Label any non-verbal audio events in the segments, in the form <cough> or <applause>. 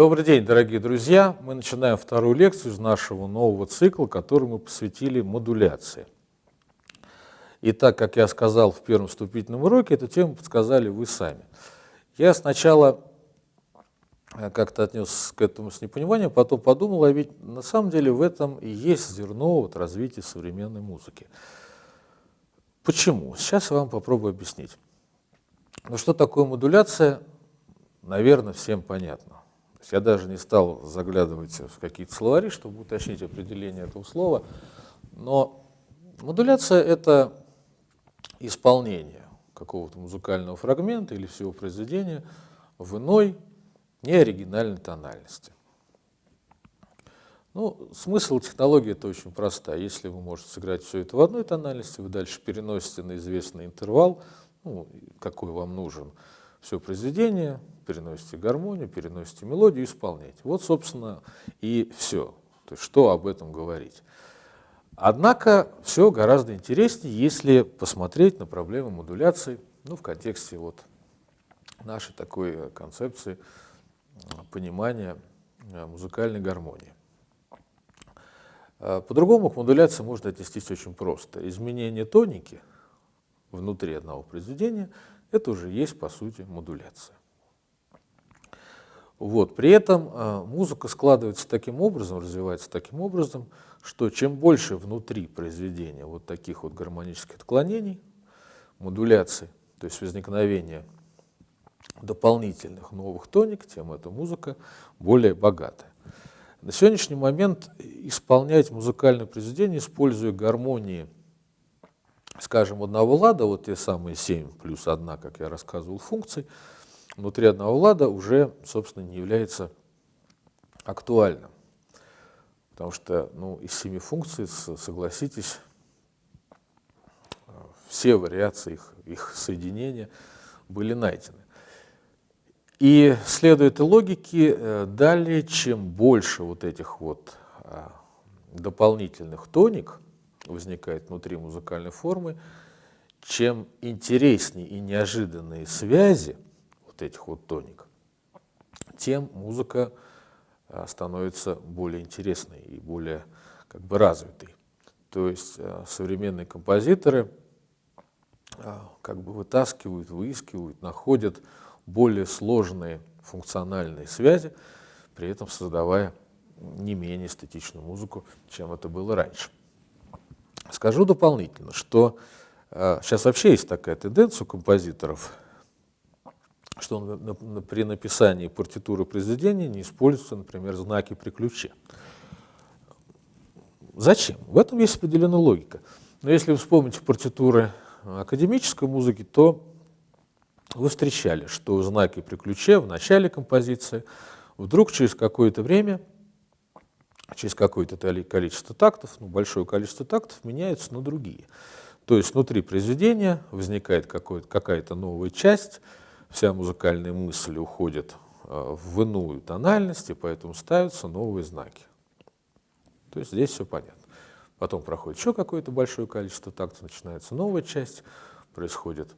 Добрый день, дорогие друзья! Мы начинаем вторую лекцию из нашего нового цикла, который мы посвятили модуляции. И так, как я сказал в первом вступительном уроке, эту тему подсказали вы сами. Я сначала э, как-то отнес к этому с непониманием, потом подумал, а ведь на самом деле в этом и есть зерно вот развития современной музыки. Почему? Сейчас я вам попробую объяснить. Ну что такое модуляция, наверное, всем понятно. Я даже не стал заглядывать в какие-то словари, чтобы уточнить определение этого слова, но модуляция – это исполнение какого-то музыкального фрагмента или всего произведения в иной, неоригинальной тональности. Ну, смысл технологии это очень простая. Если вы можете сыграть все это в одной тональности, вы дальше переносите на известный интервал, ну, какой вам нужен, все произведение, переносите гармонию, переносите мелодию, исполняете. Вот, собственно, и все. То есть, что об этом говорить. Однако все гораздо интереснее, если посмотреть на проблему модуляции ну, в контексте вот нашей такой концепции понимания э, музыкальной гармонии. Э, по-другому к модуляции можно отнестись очень просто. Изменение тоники внутри одного произведения – это уже есть, по сути, модуляция. Вот. При этом э, музыка складывается таким образом, развивается таким образом, что чем больше внутри произведения вот таких вот гармонических отклонений, модуляций, то есть возникновения дополнительных новых тоник, тем эта музыка более богатая. На сегодняшний момент исполнять музыкальное произведение, используя гармонии, скажем, одного лада, вот те самые 7 плюс 1, как я рассказывал, функций, внутри одного лада уже, собственно, не является актуальным. Потому что ну, из семи функций, согласитесь, все вариации их, их соединения были найдены. И следует и логике, э, далее, чем больше вот этих вот а, дополнительных тоник возникает внутри музыкальной формы, чем интереснее и неожиданные связи этих вот тоник, тем музыка а, становится более интересной и более как бы развитой. То есть а, современные композиторы как бы вытаскивают, выискивают, находят более сложные функциональные связи, при этом создавая не менее эстетичную музыку, чем это было раньше. Скажу дополнительно, что э, сейчас вообще есть такая тенденция у композиторов, что на, при написании партитуры произведения не используются, например, знаки при ключе. Зачем? В этом есть определенная логика. Но если вы вспомните партитуры академической музыки, то вы встречали, что знаки при ключе в начале композиции вдруг через какое-то время, через какое-то количество тактов, ну, большое количество тактов меняются на другие. То есть внутри произведения возникает какая-то новая часть, вся музыкальная мысль уходит э, в иную тональность, и поэтому ставятся новые знаки. То есть здесь все понятно. Потом проходит еще какое-то большое количество тактов, начинается новая часть, происходит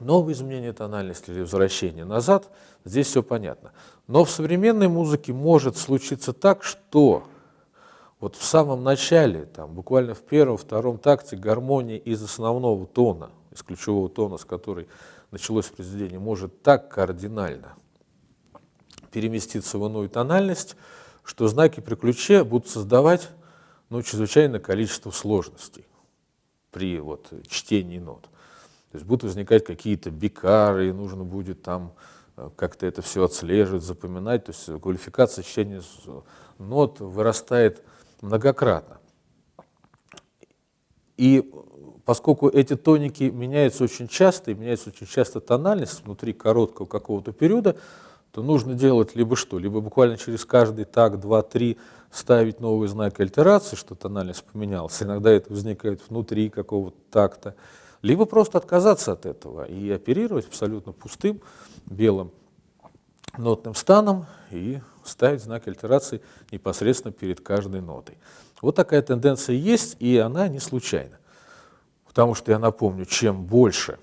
новые изменения тональности или возвращение назад, здесь все понятно. Но в современной музыке может случиться так, что вот в самом начале, там, буквально в первом-втором такте гармония из основного тона, из ключевого тона, с которой началось произведение, может так кардинально переместиться в иную тональность, что знаки при ключе будут создавать ну, чрезвычайное количество сложностей при вот, чтении нот. То есть будут возникать какие-то бикары, и нужно будет там э, как-то это все отслеживать, запоминать. То есть квалификация чтения нот вырастает многократно. И поскольку эти тоники меняются очень часто, и меняется очень часто тональность внутри короткого какого-то периода, то нужно делать либо что, либо буквально через каждый так, два, три ставить новый знак альтерации, что тональность поменялась. <laughs> Иногда это возникает внутри какого-то такта либо просто отказаться от этого и оперировать абсолютно пустым белым нотным станом и ставить знак альтерации непосредственно перед каждой нотой. Вот такая тенденция есть, и она не случайна. Потому что, я напомню, чем больше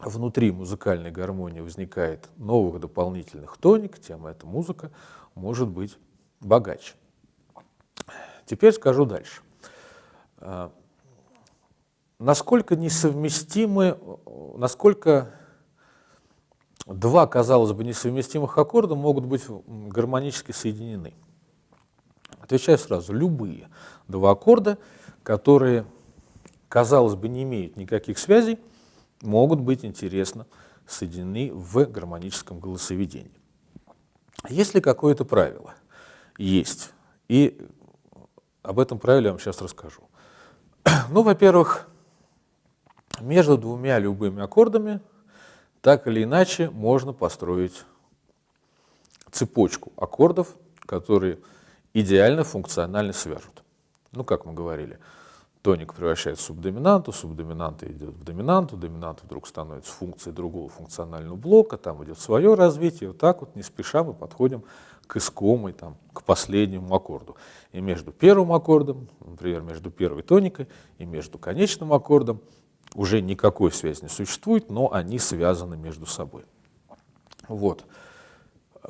внутри музыкальной гармонии возникает новых дополнительных тоник, тем эта музыка может быть богаче. Теперь скажу дальше. А, насколько несовместимы, насколько два, казалось бы, несовместимых аккорда могут быть гармонически соединены? Отвечаю сразу, любые два аккорда, которые, казалось бы, не имеют никаких связей, могут быть интересно соединены в гармоническом голосоведении. Есть ли какое-то правило? Есть. И об этом правиле я вам сейчас расскажу. <clears throat> Ну, во-первых, между двумя любыми аккордами так или иначе можно построить цепочку аккордов, которые идеально функционально свяжут. Ну, как мы говорили, тоник превращается в субдоминанту, субдоминанта идет в доминанту, доминант вдруг становится функцией другого функционального блока, там идет свое развитие, вот так вот не спеша мы подходим к искомой, там, к последнему аккорду. И между первым аккордом, например, между первой тоникой и между конечным аккордом уже никакой связи не существует, но они связаны между собой. Вот.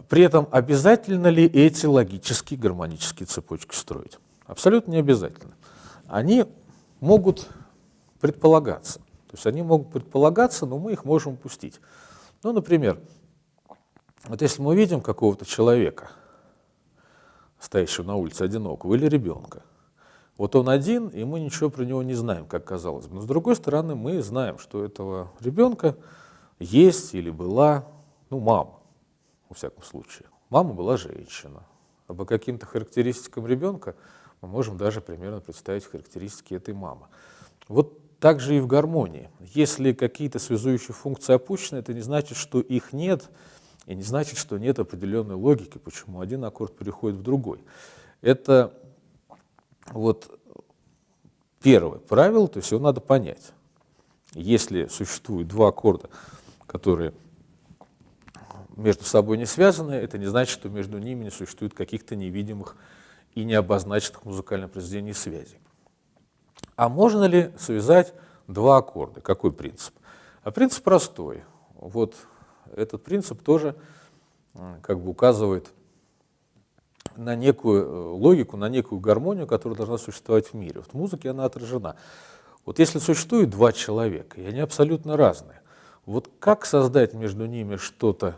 При этом обязательно ли эти логические гармонические цепочки строить? Абсолютно не обязательно. Они могут предполагаться. То есть они могут предполагаться, но мы их можем упустить. Ну, например, вот если мы видим какого-то человека, стоящего на улице одинокого, или ребенка, вот он один, и мы ничего про него не знаем, как казалось бы. Но с другой стороны, мы знаем, что у этого ребенка есть или была, ну, мама, во всяком случае. Мама была женщина. А по каким-то характеристикам ребенка мы можем даже примерно представить характеристики этой мамы. Вот так же и в гармонии. Если какие-то связующие функции опущены, это не значит, что их нет, и не значит, что нет определенной логики, почему один аккорд переходит в другой. Это вот первое правило, то есть его надо понять. Если существует два аккорда, которые между собой не связаны, это не значит, что между ними не существует каких-то невидимых и необозначенных музыкальных произведений связей. А можно ли связать два аккорда? Какой принцип? А принцип простой. Вот этот принцип тоже как бы указывает на некую э, логику, на некую гармонию, которая должна существовать в мире. Вот в музыке она отражена. Вот если существует два человека, и они абсолютно разные, вот как создать между ними что-то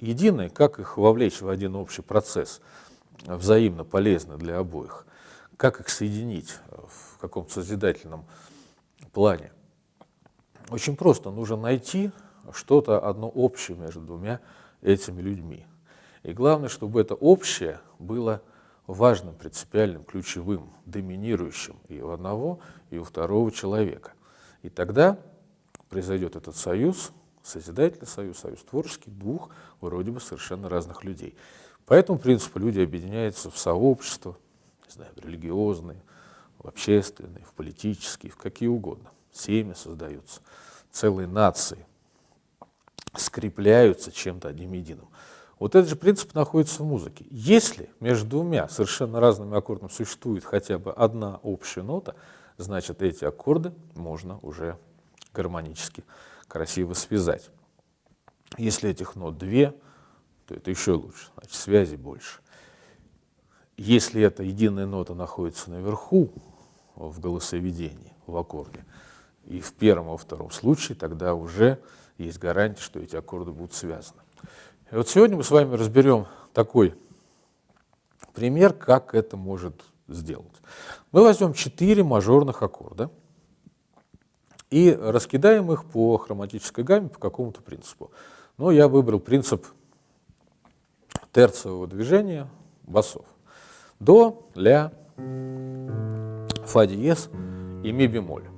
единое, как их вовлечь в один общий процесс, взаимно полезный для обоих, как их соединить в каком-то созидательном плане. Очень просто, нужно найти что-то одно общее между двумя этими людьми. И главное, чтобы это общее было важным, принципиальным, ключевым, доминирующим и у одного, и у второго человека. И тогда произойдет этот союз, созидательный союз, союз творческий двух вроде бы совершенно разных людей. По этому принципу люди объединяются в сообщества, не знаю, в религиозные, в общественные, в политические, в какие угодно. Семьи создаются, целые нации скрепляются чем-то одним единым. Вот этот же принцип находится в музыке. Если между двумя совершенно разными аккордами существует хотя бы одна общая нота, значит эти аккорды можно уже гармонически красиво связать. Если этих нот две, то это еще лучше, значит связи больше. Если эта единая нота находится наверху в голосоведении, в аккорде, и в первом во втором случае, тогда уже есть гарантия, что эти аккорды будут связаны. И вот сегодня мы с вами разберем такой пример, как это может сделать. Мы возьмем четыре мажорных аккорда и раскидаем их по хроматической гамме по какому-то принципу. Но я выбрал принцип терциевого движения басов. До, ля, фа диез и ми бемоль.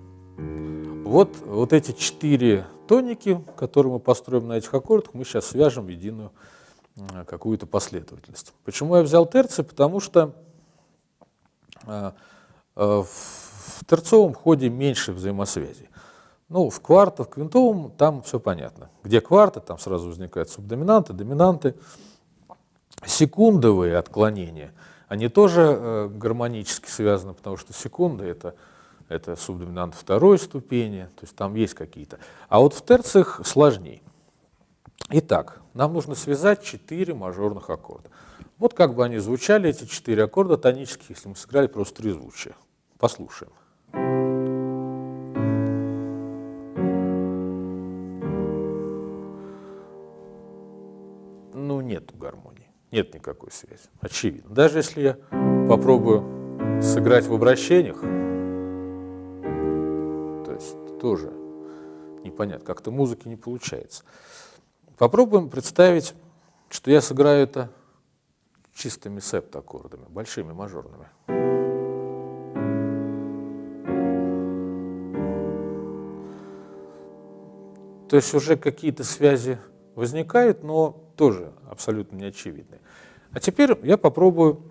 Вот, вот эти четыре тоники, которые мы построим на этих аккордах, мы сейчас свяжем в единую какую-то последовательность. Почему я взял терции? Потому что э, э, в терцовом ходе меньше взаимосвязи. Ну, в кварте, в квинтовом там все понятно. Где кварты, там сразу возникают субдоминанты, доминанты. Секундовые отклонения, они тоже э, гармонически связаны, потому что секунды — это это субдоминант второй ступени, то есть там есть какие-то. А вот в терциях сложнее. Итак, нам нужно связать четыре мажорных аккорда. Вот как бы они звучали, эти четыре аккорда тонических, если мы сыграли просто трезвучие. Послушаем. Ну, нет гармонии, нет никакой связи, очевидно. Даже если я попробую сыграть в обращениях, то есть тоже непонятно, как-то музыки не получается. Попробуем представить, что я сыграю это чистыми септаккордами, большими мажорными. То есть уже какие-то связи возникают, но тоже абсолютно неочевидные. А теперь я попробую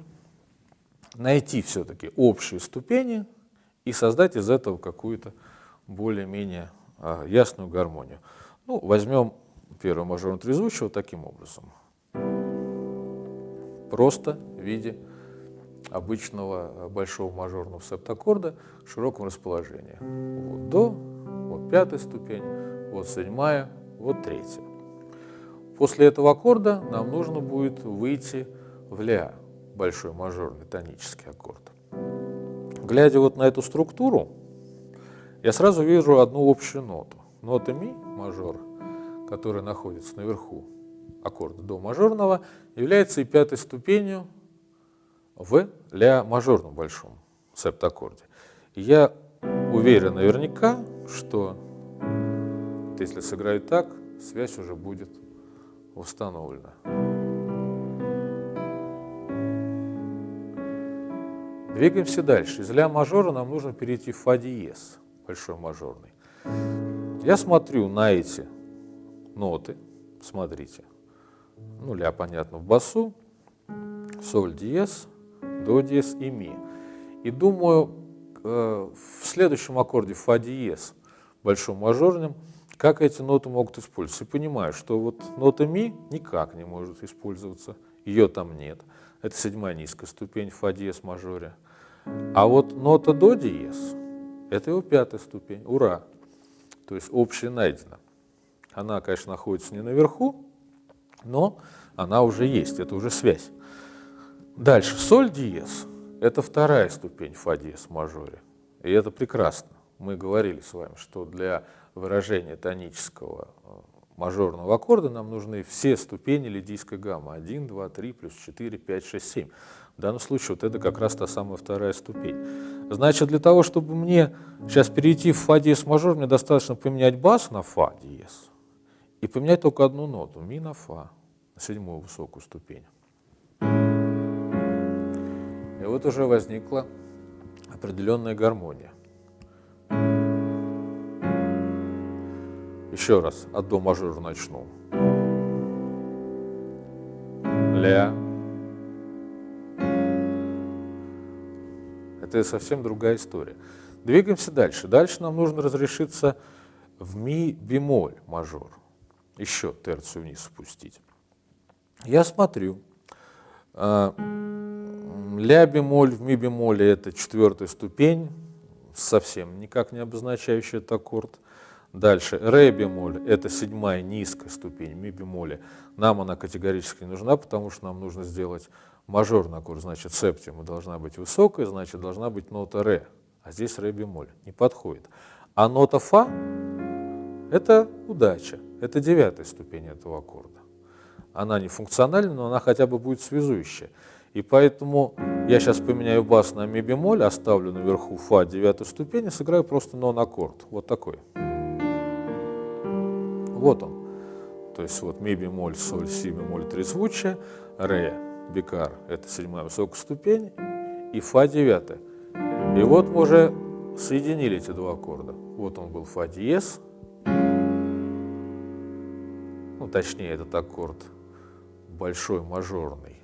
найти все-таки общие ступени и создать из этого какую-то более-менее а, ясную гармонию. Ну, возьмем первый мажорный трезвучие вот таким образом просто в виде обычного э, большого мажорного септаккорда в широком расположении. Вот до, вот пятая ступень, вот седьмая, вот третья. После этого аккорда нам нужно будет выйти в ля, большой мажорный тонический аккорд. Глядя вот на эту структуру, я сразу вижу одну общую ноту. Нота ми, мажор, которая находится наверху аккорда до мажорного, является и пятой ступенью в ля мажорном большом септаккорде. Я уверен наверняка, что если сыграю так, связь уже будет установлена. Двигаемся дальше. Из ля мажора нам нужно перейти в фа диез, большой мажорный. Я смотрю на эти ноты, смотрите ну, ля, понятно, в басу, соль диез, до диез и ми. И думаю, э, в следующем аккорде фа диез, большом мажорном, как эти ноты могут использоваться. И понимаю, что вот нота ми никак не может использоваться, ее там нет. Это седьмая низкая ступень фа диез мажоре. А вот нота до диез, это его пятая ступень, ура. То есть общая найдена. Она, конечно, находится не наверху, но она уже есть, это уже связь. Дальше, соль диез – это вторая ступень фа диез мажоре, и это прекрасно. Мы говорили с вами, что для выражения тонического э, мажорного аккорда нам нужны все ступени лидийской гаммы. 1, 2, 3, плюс 4, 5, 6, 7. В данном случае вот это как раз та самая вторая ступень. Значит, для того, чтобы мне сейчас перейти в фа диез мажор, мне достаточно поменять бас на фа диез и поменять только одну ноту, ми на фа на седьмую высокую ступень. И вот уже возникла определенная гармония. Еще раз от до мажора начну. Ля. Это совсем другая история. Двигаемся дальше. Дальше нам нужно разрешиться в ми бемоль мажор. Еще терцию вниз спустить. Я смотрю, а, ля бемоль в ми бемоле это четвертая ступень, совсем никак не обозначающий этот аккорд. Дальше ре бемоль это седьмая низкая ступень ми бемоле. Нам она категорически не нужна, потому что нам нужно сделать мажорный аккорд, значит септима должна быть высокая, значит должна быть нота ре, а здесь ре бемоль, не подходит. А нота фа это удача, это девятая ступень этого аккорда она не функциональна, но она хотя бы будет связующая. И поэтому я сейчас поменяю бас на ми бемоль, оставлю наверху фа девятой ступени, сыграю просто нон-аккорд, вот такой. Вот он. То есть вот ми бемоль, соль, си бемоль, трезвучие, ре, бикар – это седьмая высокая ступень, и фа девятая. И вот мы уже соединили эти два аккорда. Вот он был фа диез, ну точнее этот аккорд – большой мажорный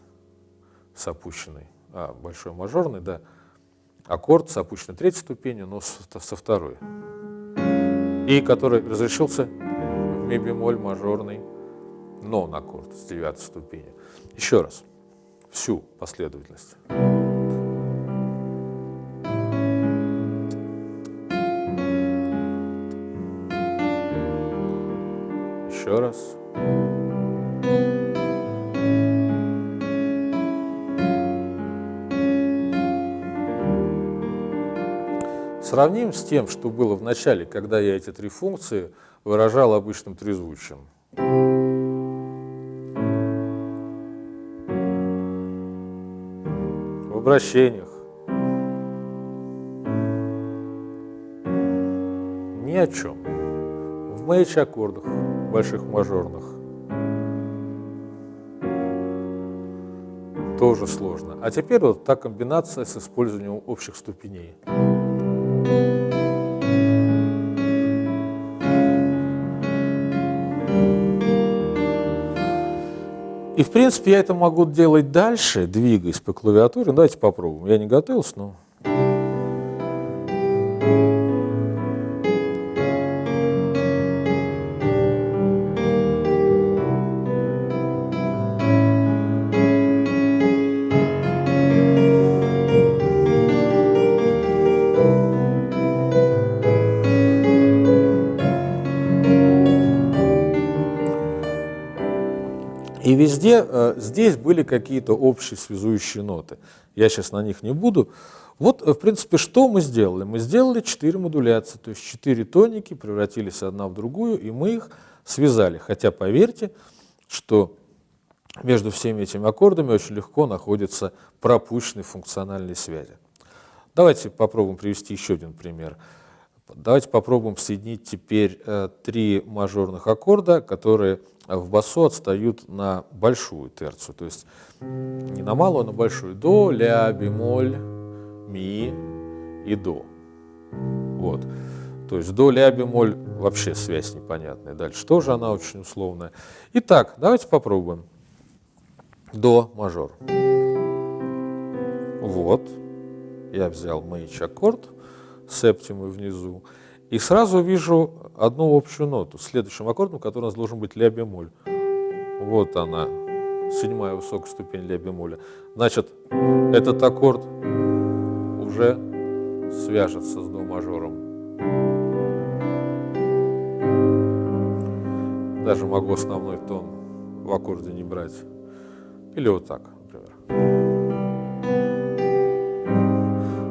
с опущенной, а, большой мажорный, да, аккорд с опущенной третьей ступенью, но со, со второй. И который разрешился ми бемоль мажорный, но на аккорд с девятой ступени. Еще раз, всю последовательность. Еще раз. Сравним с тем, что было в начале, когда я эти три функции выражал обычным трезвучием. В обращениях. Ни о чем. В мейдж-аккордах, больших мажорных. Тоже сложно. А теперь вот та комбинация с использованием общих ступеней. И, в принципе, я это могу делать дальше, двигаясь по клавиатуре. Ну, давайте попробуем. Я не готовился, но... везде э, здесь были какие-то общие связующие ноты. Я сейчас на них не буду. Вот, э, в принципе, что мы сделали? Мы сделали четыре модуляции, то есть четыре тоники превратились одна в другую, и мы их связали. Хотя, поверьте, что между всеми этими аккордами очень легко находятся пропущенные функциональные связи. Давайте попробуем привести еще один пример. Давайте попробуем соединить теперь э, три мажорных аккорда, которые в басу отстают на большую терцию, то есть не на малую, а на большую. До, ля, бемоль, ми и до. Вот. То есть до, ля, бемоль вообще связь непонятная. Дальше тоже она очень условная. Итак, давайте попробуем. До мажор. Вот. Я взял мейдж аккорд, септимую внизу. И сразу вижу одну общую ноту. Следующим аккордом, который у нас должен быть ля бемоль. Вот она, седьмая высокая ступень ля бемоля. Значит, этот аккорд уже свяжется с до мажором. Даже могу основной тон в аккорде не брать. Или вот так, например.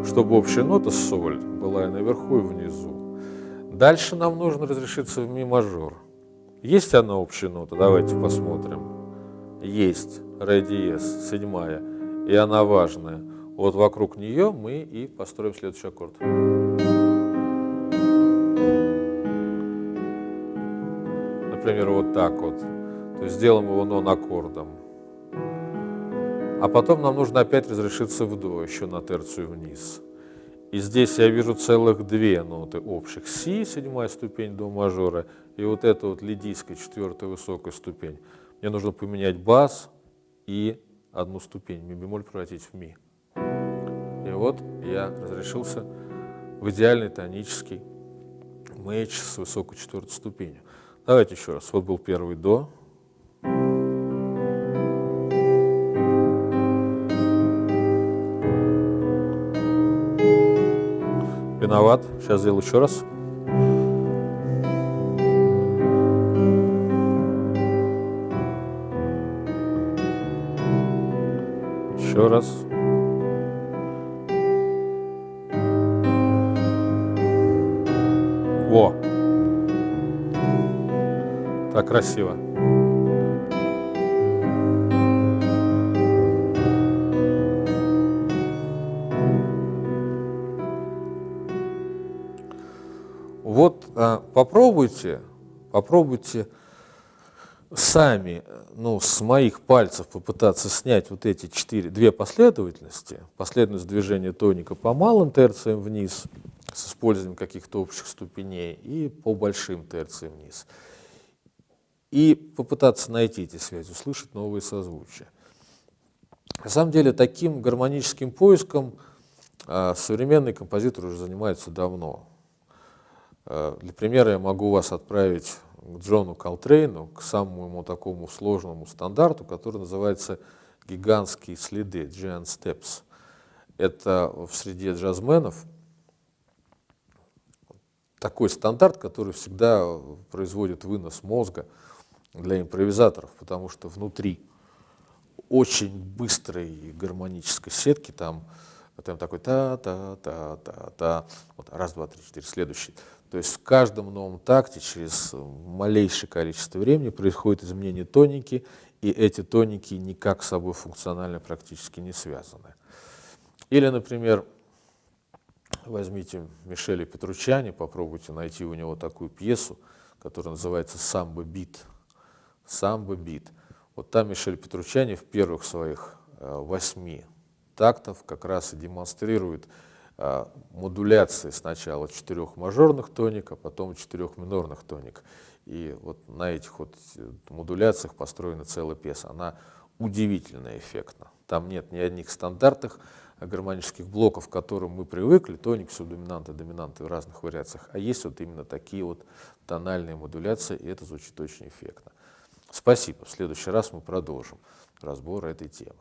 Чтобы общая нота соль и наверху, и внизу. Дальше нам нужно разрешиться в ми мажор. Есть она общая нота? Давайте посмотрим. Есть. Ре диез, седьмая. И она важная. Вот вокруг нее мы и построим следующий аккорд. Например, вот так вот. То есть сделаем его нон-аккордом. А потом нам нужно опять разрешиться в до, еще на терцию вниз. И здесь я вижу целых две ноты общих. Си, седьмая ступень до мажора, и вот эта вот лидийская, четвертая высокая ступень. Мне нужно поменять бас и одну ступень, ми бемоль превратить в ми. И вот я разрешился в идеальный тонический мейдж с высокой четвертой ступенью. Давайте еще раз. Вот был первый до, Виноват. Сейчас сделаю еще раз. Еще раз. Во. Так красиво. Попробуйте, попробуйте сами, ну, с моих пальцев попытаться снять вот эти четыре, две последовательности, последовательность движения тоника по малым терциям вниз с использованием каких-то общих ступеней и по большим терциям вниз. И попытаться найти эти связи, услышать новые созвучия. На самом деле таким гармоническим поиском а, современные композиторы уже занимаются давно. Э, для примера я могу вас отправить к Джону Колтрейну, к самому такому сложному стандарту, который называется «Гигантские следы» Giant Steps. Это в среде джазменов такой стандарт, который всегда производит вынос мозга для импровизаторов, потому что внутри очень быстрой гармонической сетки там, там такой та-та-та-та-та, вот раз, два, три, четыре, следующий. То есть в каждом новом такте через малейшее количество времени происходит изменение тоники, и эти тоники никак с собой функционально практически не связаны. Или, например, возьмите Мишеля Петручани, попробуйте найти у него такую пьесу, которая называется «Самбо бит». «Самбо бит». Вот там Мишель Петручани в первых своих э, восьми тактов как раз и демонстрирует модуляции сначала четырех мажорных тоник, а потом четырех минорных тоник. И вот на этих вот э, модуляциях построена целая пьеса. Она удивительно эффектна. Там нет ни одних стандартных гармонических блоков, к которым мы привыкли, тоник, субдоминанты, доминанты в разных вариациях, а есть вот именно такие вот тональные модуляции, и это звучит очень эффектно. Спасибо. В следующий раз мы продолжим разбор этой темы.